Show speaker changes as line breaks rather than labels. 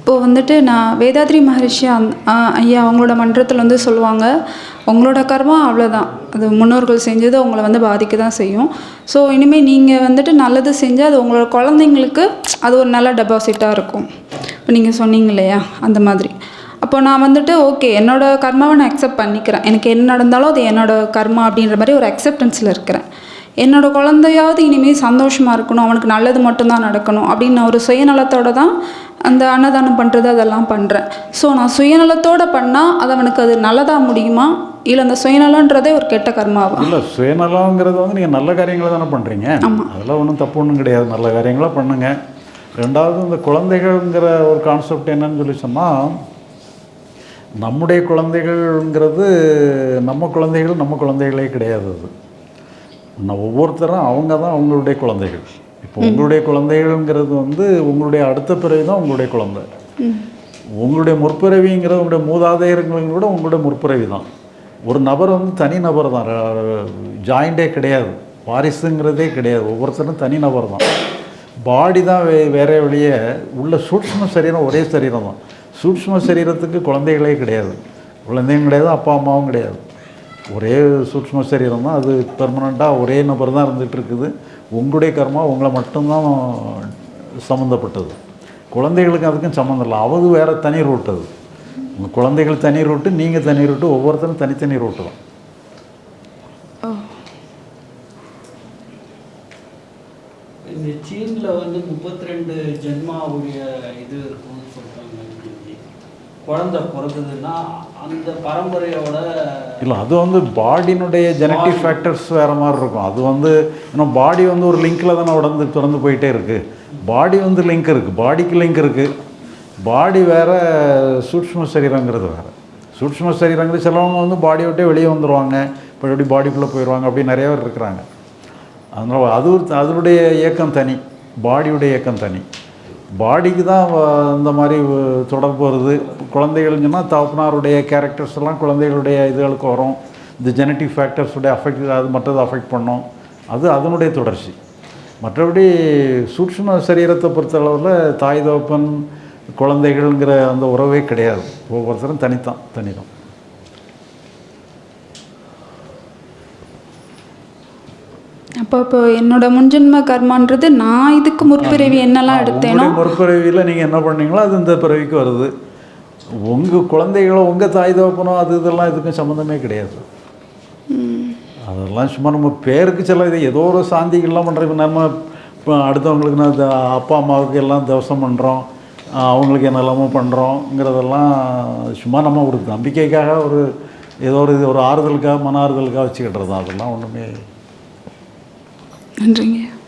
இப்போது வந்துட்டு நான் வேதாத்ரி மகரிஷி அந் ஐயா அவங்களோட மன்றத்தில் வந்து சொல்லுவாங்க உங்களோட கர்மா அவ்வளோதான் அது முன்னோர்கள் செஞ்சது உங்களை வந்து பாதிக்க தான் செய்யும். ஸோ இனிமேல் நீங்கள் வந்துட்டு நல்லது செஞ்சால் அது உங்களோட குழந்தைங்களுக்கு அது ஒரு நல்ல டெபாசிட்டாக இருக்கும். இப்போ நீங்கள் சொன்னீங்க இல்லையா? அந்த மாதிரி. அப்போ நான் வந்துட்டு ஓகே என்னோடய கர்மாவை நான் அக்செப்ட் பண்ணிக்கிறேன். எனக்கு என்ன நடந்தாலும் அது என்னோட கர்மா அப்படின்ற மாதிரி ஒரு அக்செப்டன்ஸில் இருக்கிறேன். என்னோட குழந்தையாவது இனிமேல் சந்தோஷமாக இருக்கணும் அவனுக்கு நல்லது மட்டும்தான் நடக்கணும் அப்படின்னு நான் ஒரு சுயநலத்தோட தான் அந்த அன்னதானம் பண்ணுறது அதெல்லாம் பண்ணுறேன் ஸோ நான் சுயநலத்தோட பண்ணால் அது அவனுக்கு அது நல்லதாக முடியுமா? இல்லை அந்த சுயநலன்றதே ஒரு கெட்ட கர்மாவா?
இல்லை சுயநலங்கிறது வந்து நீங்கள் நல்ல காரியங்களை தானே பண்ணுறீங்க அதெல்லாம் ஒன்றும் தப்பு ஒன்றும் கிடையாது. நல்ல காரியங்களாக பண்ணுங்க. ரெண்டாவது இந்த குழந்தைகள்ங்கிற ஒரு கான்செப்ட் என்னன்னு சொல்லி சொன்னால் நம்முடைய குழந்தைகள்ங்கிறது நம்ம குழந்தைகள் நம்ம குழந்தைகளே கிடையாது அது. நான் ஒவ்வொருத்தரும் அவங்க தான் அவங்களுடைய குழந்தைகள். இப்போ உங்களுடைய குழந்தைகள்ங்கிறது வந்து உங்களுடைய அடுத்த பிறவி தான் உங்களுடைய குழந்தை. உங்களுடைய முற்பிறவிங்கிறது உங்களுடைய மூதாதையர்களும் கூட உங்களுடைய முற்பிறவி தான். ஒரு நபர் வந்து தனி நபர் தான். ஜாயிண்டே கிடையாது. வாரிசுங்கிறதே கிடையாது. ஒவ்வொருத்தரும் தனி நபர் தான். பாடி தான் வே வேற வழியே உள்ள சூட்ச்ம சரீரம் ஒரே சரீரம் தான். சூட்ச்ம சரீரத்துக்கு குழந்தைகளே கிடையாது. குழந்தையும் கிடையாது அப்பா அம்மாவும் கிடையாது. ஒரே சூட்சும சரீரம் தான் அது பெர்மனண்ட்டாக ஒரே நபர் தான் இருந்துகிட்டு இருக்குது உங்களுடைய கர்மா உங்களை மட்டும்தான் சம்மந்தப்பட்டது. குழந்தைகளுக்கு அதுக்கும் சம்மந்தம் இல்லை. அவது வேறு தனி ரூட் அது. உங்கள் குழந்தைகள் தனி ரூட்டு நீங்கள் தனி ரூட்டு ஒவ்வொருத்தரும் தனித்தனி ரூட்டு தான்.
இந்த சீன்ல வந்து முப்பத்தி ரெண்டு ஜென்மாவுடைய இது இருக்கும்னு சொல்றாங்க. குழந்தை பிறகுதுன்னா அந்த பரம்பரையோட
இல்லை அது வந்து பாடியினுடைய ஜெனட்டிக் ஃபேக்டர்ஸ் வேறு மாதிரி இருக்கும். அது வந்து இன்னும் பாடி வந்து ஒரு லிங்க்கில் தானே உடந்து திறந்து போயிட்டே இருக்குது பாடி வந்து லிங்க் இருக்குது பாடிக்கு லிங்க் இருக்குது பாடி வேறு சூட்ச்ம சரீரங்கிறது வேறு. சூட்ச்ம சரீரங்கிறது சிலவங்க வந்து பாடி விட்டே வெளியே வந்துடுவாங்க இப்படி பாடிக்குள்ளே போயிடுவாங்க அப்படி நிறைய பேர் இருக்கிறாங்க. அதனால் அது அதனுடைய இயக்கம் தனி. பாடியுடைய இயக்கம் தனி. பாடிக்கு தான் வ- இந்த மாதிரி தொடர்பு வருது. குழந்தைகள் சொன்னால் தகப்பனாருடைய கேரக்டர்ஸ் எல்லாம் குழந்தைகளுடைய இதுகளுக்கு வரும். இந்த ஜெனட்டிக் ஃபேக்டர்ஸுடைய அஃபெக்ட் அது மற்றது அஃபெக்ட் பண்ணும். அது அதனுடைய தொடர்ச்சி. மற்றபடி சூட்சும சரீரத்தை பொறுத்தளவில் தாய் தகப்பன் குழந்தைகள்ங்கிற அந்த உறவே கிடையாது. ஒவ்வொருத்தரும் தனித்தான் தனிதான்.
அப்போ இப்போ என்னோட முன்ஜென்ம கர்மான்றது நான் இதுக்கு முற்பிறவி என்னெல்லாம் எடுத்தேனோ
முற்பிறவியில் நீங்கள் என்ன பண்ணீங்களோ அது இந்த பிறவிக்கு வருது. உங்கள் குழந்தைகளோ உங்கள் தாய் தகப்பனோ அது இதெல்லாம் இதுக்கும் சம்மந்தமே கிடையாது. அதெல்லாம் சும்மா நம்ம பேருக்கு சில இது ஏதோ ஒரு சாந்திகள்லாம் பண்ணுறோம் இப்போ நம்ம இப்போ அடுத்தவங்களுக்கு நான் அப்பா அம்மாவுக்கு எல்லாம் தவசம் பண்ணுறோம் அவங்களுக்கு என்னெல்லாமோ பண்ணுறோங்கிறதெல்லாம் சும்மா நம்ம ஒரு நம்பிக்கைக்காக ஒரு ஏதோ ஒரு இது ஒரு ஆறுதலுக்காக மன ஆறுதலுக்காக வச்சுக்கிட்டுறது. தான் அதெல்லாம் ஒன்றுமே
and doing it.